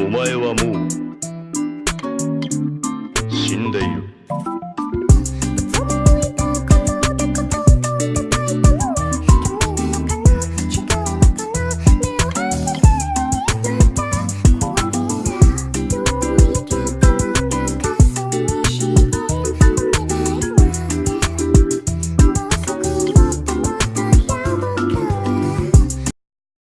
お前はもう死んでいる。